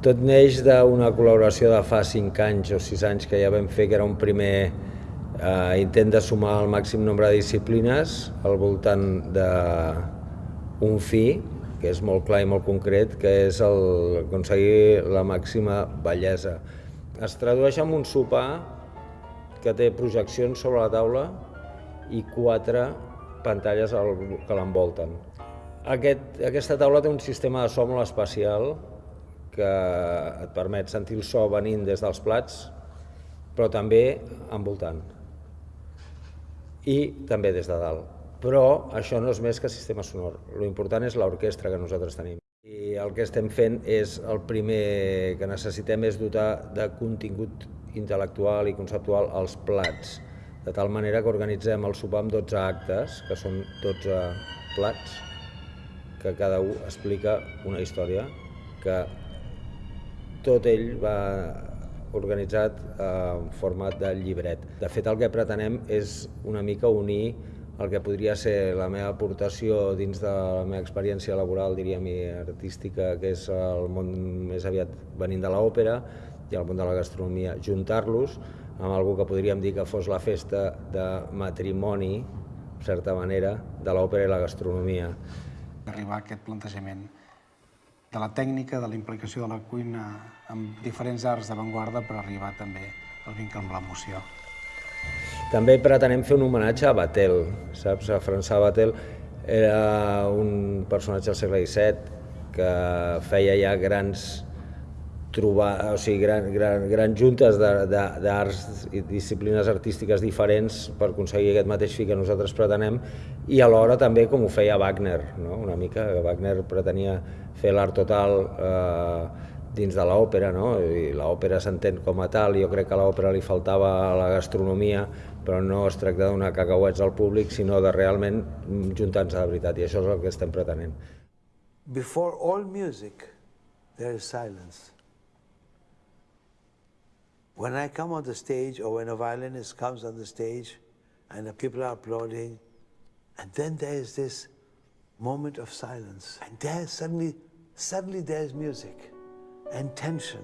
Tot neix d'una col·laboració de fa 5 anys o 6 anys que ja vam fer, que era un primer eh, intent de sumar el màxim nombre de disciplines al voltant d'un fi, que és molt clar i molt concret, que és el, aconseguir la màxima bellesa. Es tradueix en un sopar que té projeccions sobre la taula i quatre pantalles que l'envolten. Aquest, aquesta taula té un sistema de so molt especial que et permet sentir el so venint des dels plats, però també envoltant. I també des de dalt. Però això no és més que sistema sonor. Lo important és l'orquestra que nosaltres tenim. I el que estem fent és, el primer que necessitem és dotar de contingut intel·lectual i conceptual als plats, de tal manera que organitzem el sopar amb 12 actes, que són 12 plats, que cada un explica una història que tot ell va organitzat en format de llibret. De fet, el que pretenem és una mica unir el que podria ser la meva aportació dins de la meva experiència laboral, diríem, i artística, que és el món més aviat venint de l'òpera i el món de la gastronomia, juntar-los amb algú que podríem dir que fos la festa de matrimoni, en certa manera, de l'òpera i la gastronomia. Arribar a aquest plantejament de la tècnica, de la implicació de la cuina amb diferents arts d'avantguarda per arribar també al vincle amb l'emoció. També pretenem fer un homenatge a Batel, saps? A François Batel era un personatge del segle XVII que feia ja grans trobar, o sigui, gran, gran, grans juntes d'arts i disciplines artístiques diferents per aconseguir aquest mateix fi que nosaltres pretenem i alhora també com ho feia Wagner, no? una mica, Wagner pretenia fer l'art total eh, dins de l'òpera, no? i l'òpera s'entén com a tal, jo crec que a l'òpera li faltava la gastronomia, però no es tracta donar cacauets al públic, sinó de realment juntar-nos de veritat, i això és el que estem pretenent. Before all music, there is silence. When I come on the stage or when a violinist comes on the stage and the people are applauding, and then there is this moment of silence, and there suddenly, suddenly there's music, and tension,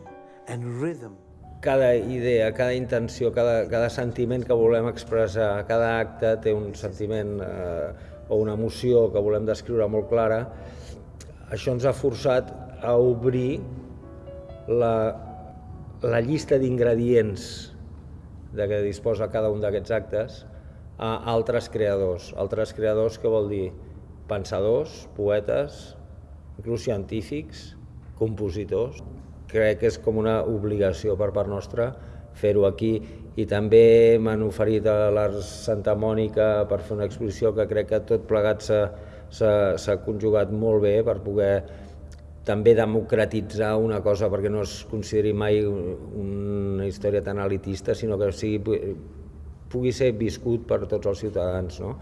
and rhythm. Cada idea, cada intenció, cada, cada sentiment que volem expressar, cada acte té un sentiment eh, o una emoció que volem descriure molt clara, això ens ha forçat a obrir la la llista d'ingredients de què disposa cada un d'aquests actes a altres creadors. Altres creadors que vol dir pensadors, poetes, inclús científics, compositors. Crec que és com una obligació per part nostra fer-ho aquí i també m'han oferit a l'Ars Santa Mònica per fer una exposició que crec que tot plegat s'ha conjugat molt bé per poder també democratitzar una cosa perquè no es consideri mai una història tan elitista, sinó que sigui, pugui ser viscut per tots els ciutadans. No?